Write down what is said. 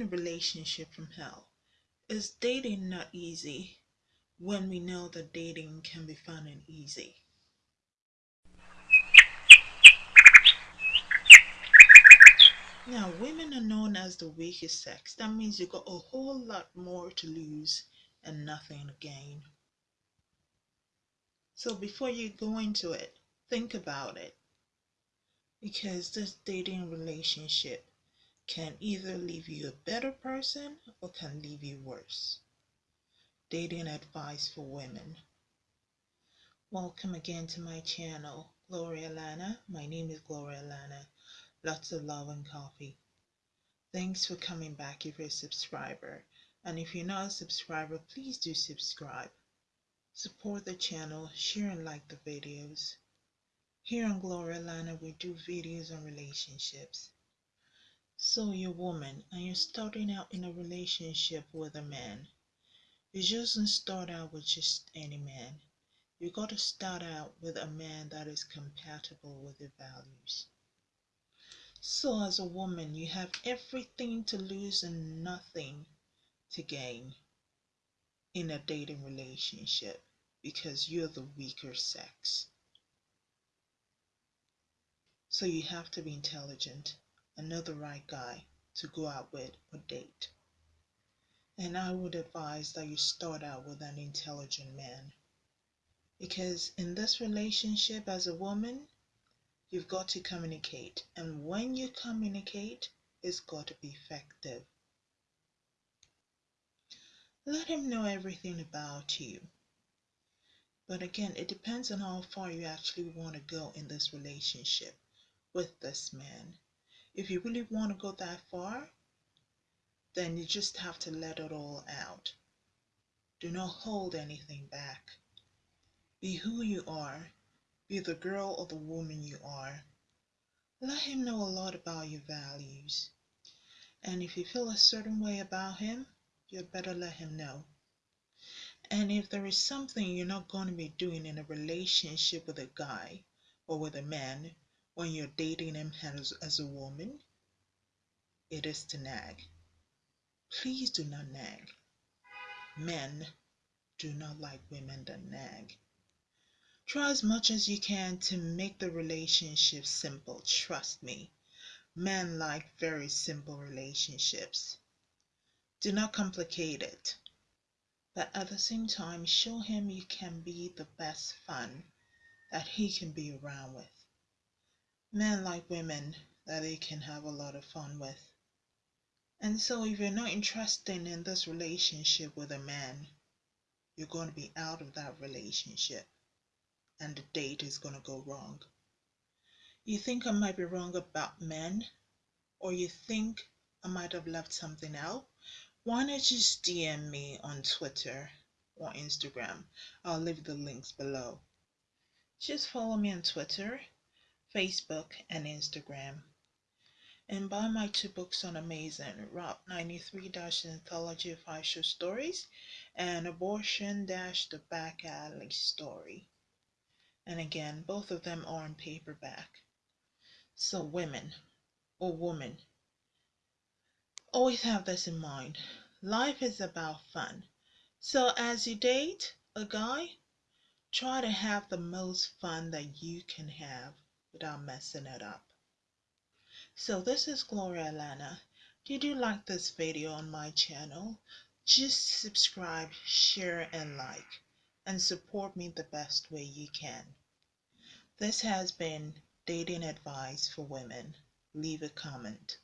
avoiding a relationship from hell. Is dating not easy when we know that dating can be fun and easy? Now, women are known as the weakest sex. That means you got a whole lot more to lose and nothing to gain. So before you go into it, think about it. Because this dating relationship can either leave you a better person or can leave you worse. Dating advice for women. Welcome again to my channel, Gloria Lana. My name is Gloria Lana. Lots of love and coffee. Thanks for coming back if you're a subscriber. And if you're not a subscriber, please do subscribe. Support the channel, share and like the videos. Here on Gloria Lana, we do videos on relationships. So you're a woman and you're starting out in a relationship with a man. You just start out with just any man. You got to start out with a man that is compatible with your values. So, as a woman, you have everything to lose and nothing to gain in a dating relationship because you're the weaker sex. So, you have to be intelligent the right guy to go out with or date. And I would advise that you start out with an intelligent man. Because in this relationship, as a woman, You've got to communicate. And when you communicate, it's got to be effective. Let him know everything about you. But again, it depends on how far you actually want to go in this relationship with this man. If you really want to go that far, then you just have to let it all out. Do not hold anything back. Be who you are be the girl or the woman you are. Let him know a lot about your values. And if you feel a certain way about him, you'd better let him know. And if there is something you're not going to be doing in a relationship with a guy or with a man when you're dating him as, as a woman, it is to nag. Please do not nag. Men do not like women that nag. Try as much as you can to make the relationship simple. Trust me. Men like very simple relationships. Do not complicate it. But at the same time, show him you can be the best fun that he can be around with. Men like women that they can have a lot of fun with. And so if you're not interested in this relationship with a man, you're going to be out of that relationship and the date is going to go wrong. You think I might be wrong about men, or you think I might have left something out? Why not just DM me on Twitter or Instagram? I'll leave the links below. Just follow me on Twitter, Facebook, and Instagram. And buy my two books on Amazon, Route 93 Anthology of Short Stories and Abortion The Back Alley Story. And again, both of them are in paperback. So, women or woman, always have this in mind. Life is about fun. So, as you date a guy, try to have the most fun that you can have without messing it up. So, this is Gloria Lana. Did you like this video on my channel? Just subscribe, share, and like, and support me the best way you can. This has been Dating Advice for Women. Leave a comment.